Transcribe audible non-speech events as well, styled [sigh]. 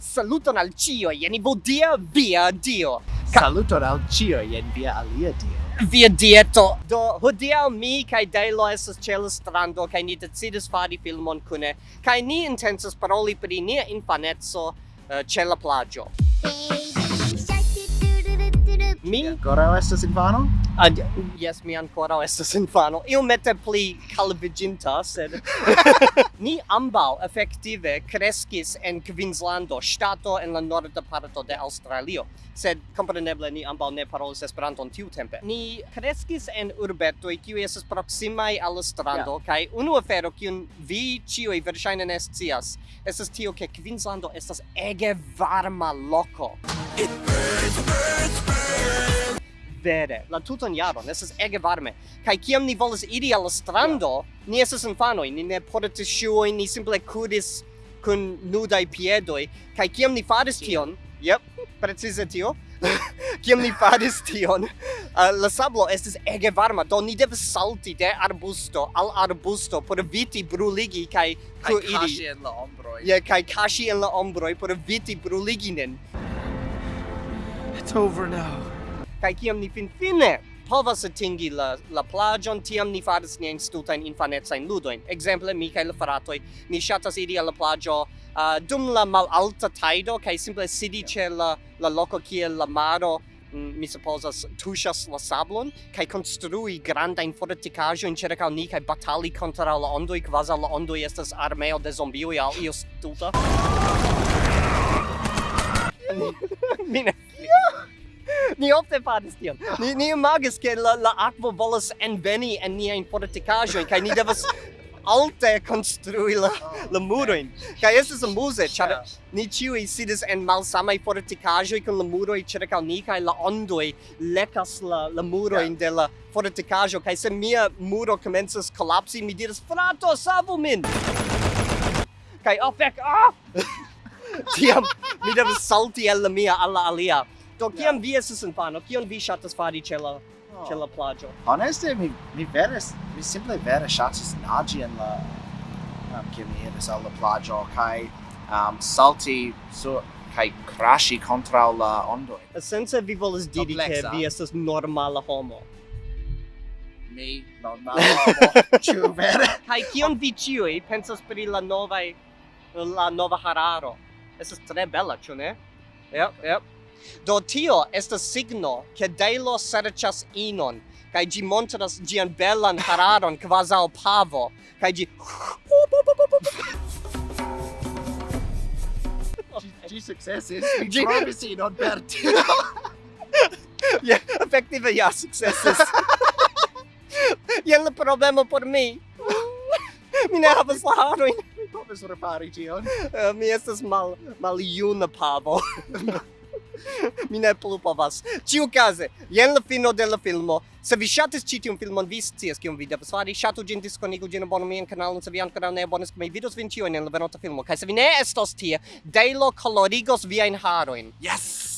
Saluton al cio, jen vodia via dio. Ka Saluton al cio, jen via alia dio. Via dieto. Do, hodiau mi kai Delo esas ce la strando, kai ni decidis fari filmon cune, kai ni intensas paroli pri nia infanezzo uh, eh, ce la plagio. Mi ancora estas infano? ad yes, mi ancora estas infano. Io mette pli calviginta, sed [laughs] ni ambau effektive crescis en Queenslando, stato en la norda parto de Australio. Sed compreneble ni ambau ne parolis Esperanton tiu tempe. Ni crescis en urbetoj kiu estas proximai al strando yeah. kai unu afero kiun vi ĉiuj verŝajne ne scias estas tio ke Queenslando estas ege varma loko. It burns, burns, burns vere, la tutan jaron, es ege varme. Kai kiam ni volas iri al la strando, yeah. ni esas infanoi, ni ne portis shuoi, ni simple kudis kun nudai piedoi, kai kiam ni faris tion, yep, precize tio, [laughs] kiam ni faris [laughs] tion, uh, la sablo es ege varma, do ni devas salti de arbusto al arbusto por viti bruligi kai kuiri. Kai kashi en la ombroi. Ja, yeah, kai kashi en la ombroi por viti bruligi nin. It's over now kai kiam ni finfine povas atingi la, la plagion, tiam ni faras nien stultain infanetsain ludoin. Exemple, mi kaj la fratoi, ni shatas iri al la plagio uh, dum la malalta taido, kaj simple sidi yeah. la, la loco kie la maro mm, mi supposas tuŝas la sablon kaj konstrui grandajn fortikaĵojn ĉirkaŭ ni kaj batali kontraŭ la ondoj kvazaŭ la ondoj estas armeo de zombioj aŭ io stulta. [laughs] mi ne ni ofte faris tion. Ni, ni imagis ke la, la akvo volas enveni en niain fortikajoin, kai ni devas alte konstrui la, la muroin. Kai estes amuse, char ni ĉiuj sidis en malsamai fortikaĵoj kun la muroi ĉirkaŭ ni, kai la ondoj lekas la, la muroin de la fortikaĵo kai se mia muro komencas kolapsi mi diris, frato, savu min! Kai, oh, fek ah! [laughs] Tiam, mi devas salti el la mia alla alia. Do kiam yeah. vi estas infano, kion vi ŝatas fari ĉe la oh. ĉe la plaĝo? Honeste, mi mi vere mi simple vere ŝatas naĝi en la um, kiam mi iras al la plaĝo kaj um, salti sur kaj kraŝi kontraŭ la ondoj. Esence vi volas diri ke vi estas normala homo. Mi normala homo, [laughs] ĉu vere? kaj kion vi ĉiuj pensas pri la novaj la nova hararo? Estas tre bela, ĉu ne? Yep, yep. Do tio estas signo che Deilo serĉas inon kaj ĝi montras ĝian belan hararon kvazaŭ pavo kaj ĝi Ĝi sukcesis, ĝi trovis inon per tio. [laughs] Ja, efektive ja sukcesis. [laughs] Jen la problemo por mi. Mi ne havas la harojn. Mi povas repari tion. Eh, mi estas mal maljuna pavo. [laughs] mi ne plu povas. Ciu case, jen la fino de la filmo. Se vi shatis ci tiun filmon, vi scias kion vi devas fari. Shatu gin, diskonigu gin, abonu mian kanalon, se vi ancora ne abonis, mi vidos vin ciuin en la venonta filmo. Kaj se vi ne estos tie, Dejlo colorigos viajn harojn. Yes!